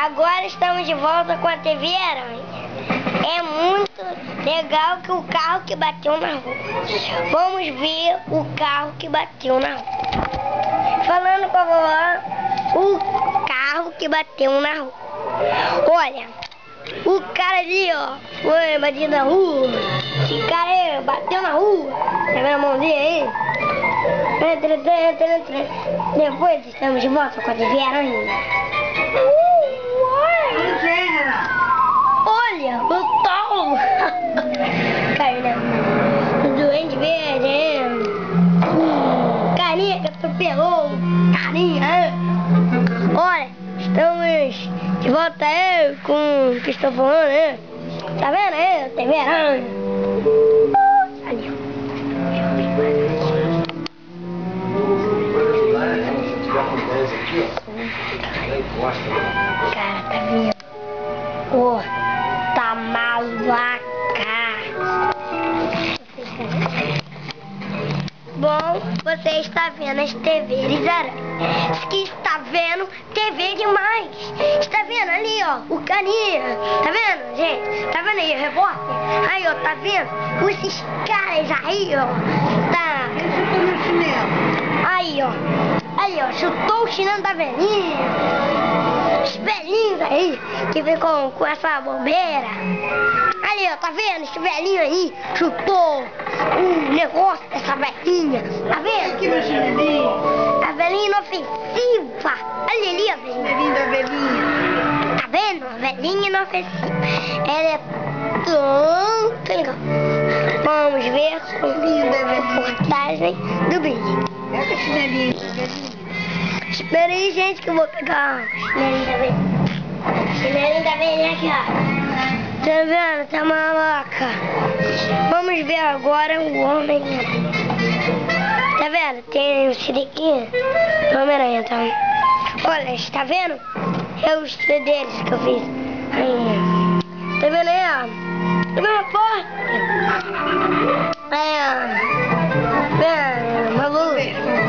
Agora estamos de volta com a TV Aranha. É muito legal que o carro que bateu na rua. Vamos ver o carro que bateu na rua. Falando com a vovó, o carro que bateu na rua. Olha, o cara ali, ó, foi batido na rua. Esse cara aí bateu na rua. Tá vendo a mão dele aí? Depois estamos de volta com a TV Aranha. Com o que estou falando, né? Tá vendo você está vendo as TVs aranhas. que está vendo TV demais. Está vendo ali, ó, o caninha. Tá vendo, gente? Tá vendo aí, o repórter? Aí, ó, tá vendo? Esses caras aí, ó. Tá. Aí, ó. Aí, ó, chutou o chinelo da velhinha. Os velhinhos aí que ficam com essa bobeira. Ali, ó, tá vendo? Esse velhinho aí chutou negócio dessa velhinha. Tá vendo? Que meu chinelinho? A velhinha inofensiva. Olha ali, a velhinha. Chinelinho da velhinha. Tá vendo? A velhinha inofensiva. Ela é tão legal. Vamos ver a reportagem do vídeo. Pega o chinelinho da velhinha. Espera aí, gente, que eu vou pegar o chinelinho da velhinha. Chinelinho da velhinha aqui, ó. Tá vendo? Tá maloca. Vamos ver agora o homem. Tá vendo? Tem o siriquinho. Homem-Aranha, tá? Olha, está vendo? É os deles que eu fiz. Aí. Tá vendo aí, ó? Tá vendo a porta? É. É, maluco.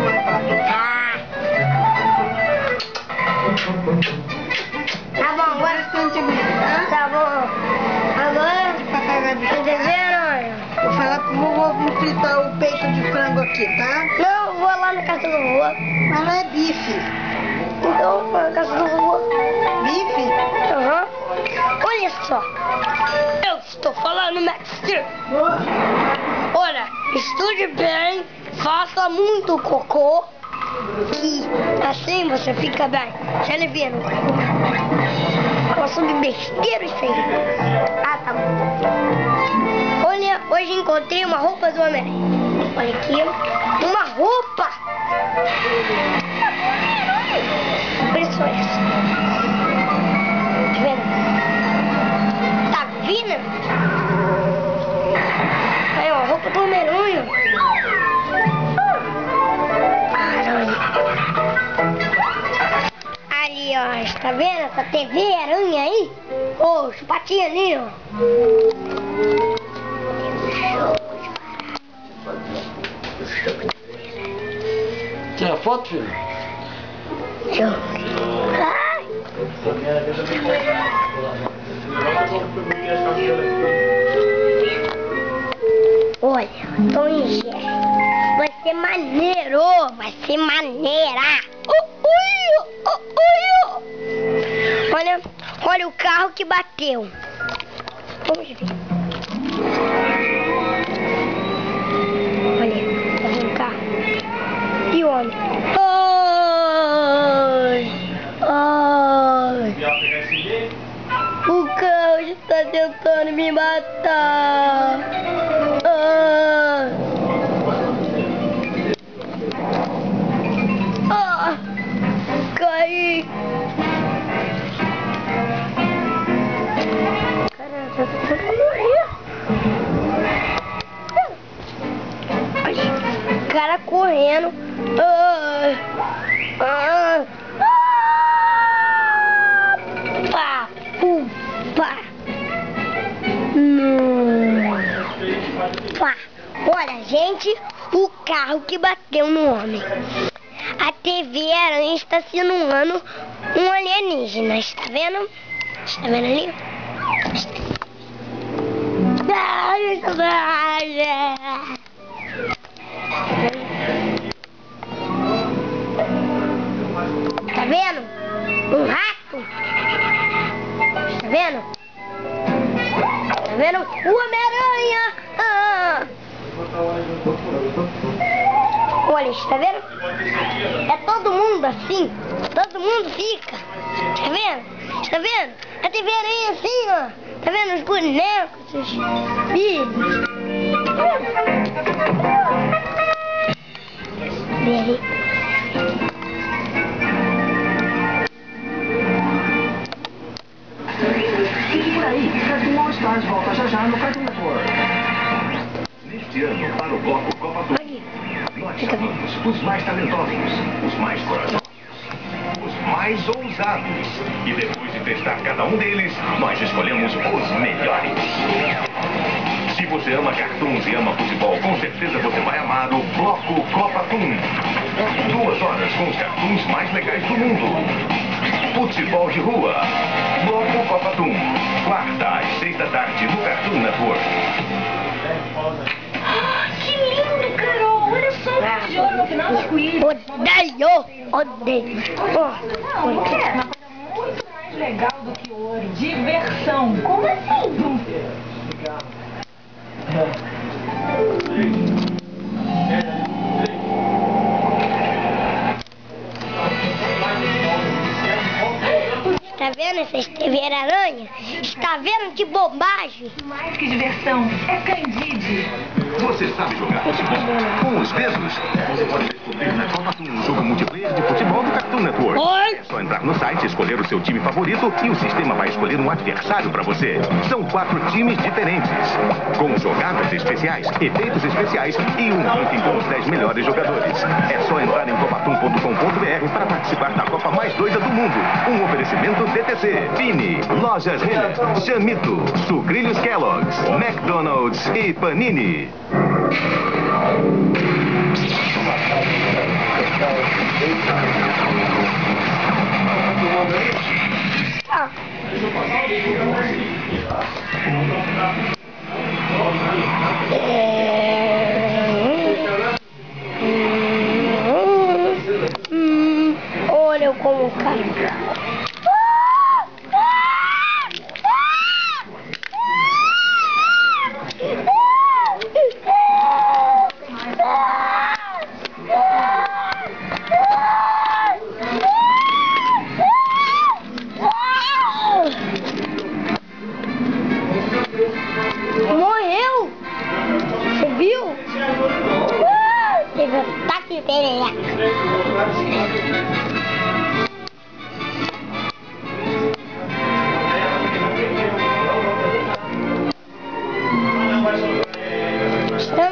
Me fritar o peito de frango aqui, tá? Não, vou lá na casa do vovô. Mas não é bife. Então, vou na casa do vovô. Bife? Aham. Olha só. Eu estou falando, mestre. Olha, estude bem, faça muito cocô. Assim você fica bem. Já lhe viram? Gosto de besteira isso aí. Ah, tá bom. Olha, hoje encontrei uma roupa do Homem-Aranha. Olha aqui. Uma roupa. Por isso é essa. Está vendo essa TV aranha aí? Ô, os patinhos ali, ó. Tira foto, filho? Eu- Ai, Olha, Tom e Jerry. Vai ser maneiro, vai ser maneira. Olha, o carro que bateu. Vamos ver. Olha, tá vendo o carro? E o homem? Ai, ai. O carro está tentando me matar. Ah. Ah, ah, ah, pá, upa. Hum. Pá. Olha, gente, o carro que bateu no homem. A TV Aranha está simulando um alienígena, está vendo? Está vendo ali? Tá Olha, tá vendo? É todo mundo assim. Todo mundo fica. Tá vendo? Tá vendo? A TV aranha assim, ó. Tá vendo os bonecos, os ali. Os mais corajosos, os mais ousados. E depois de testar cada um deles, nós escolhemos os melhores. Se você ama cartoons e ama futebol, com certeza você vai amar o Bloco Copa Toon. Duas horas com os cartoons mais legais do mundo. Futebol de rua. Bloco Copa Toon. Quarta às seis da tarde no Cartoon Network. Odeio! Odeio! Oh, legal do que ouro. Diversão. Está vendo essa esteveira aranha? Está vendo que bobagem? Mais que diversão. É Candide. Você sabe jogar futebol com os mesmos? Toon, um jogo multiplayer de futebol do Cartoon Network. Oi? É só entrar no site, escolher o seu time favorito e o sistema vai escolher um adversário para você. São quatro times diferentes, com jogadas especiais, efeitos especiais e um ranking com os 10 melhores jogadores. É só entrar em copatum.com.br para participar da Copa mais doida do mundo. Um oferecimento DTC, Fini, Lojas Renner, Chamito, Sucrilhos Kellogg's, McDonald's e Panini. Ah.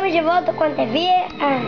Estamos de volta com a TV. Ah.